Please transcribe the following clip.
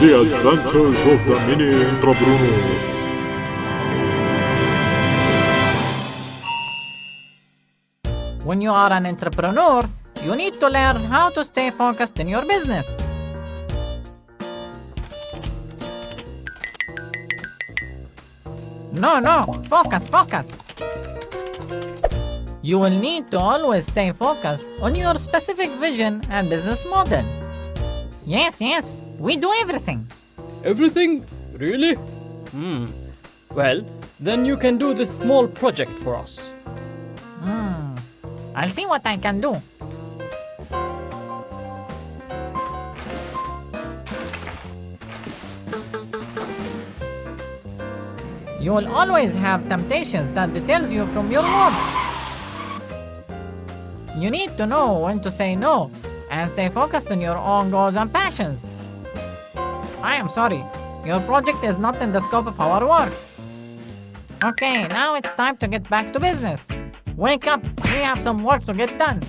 The Adventures of the Mini Entrepreneur. When you are an entrepreneur, you need to learn how to stay focused in your business. No, no, focus, focus. You will need to always stay focused on your specific vision and business model. Yes, yes, we do everything. Everything? Really? Hmm. Well, then you can do this small project for us. Hmm. I'll see what I can do. You will always have temptations that deters you from your work. You need to know when to say no and stay focused on your own goals and passions. I am sorry, your project is not in the scope of our work. Okay, now it's time to get back to business. Wake up, we have some work to get done.